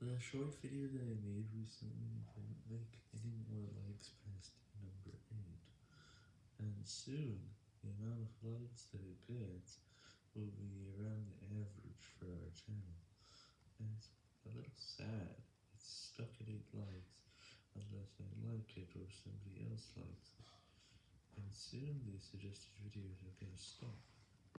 The short video that I made recently didn't make any more likes past number 8, and soon the amount of likes that it gets will be around the average for our channel, and it's a little sad, it's stuck at 8 likes, unless I like it or somebody else likes it, and soon the suggested videos are gonna stop.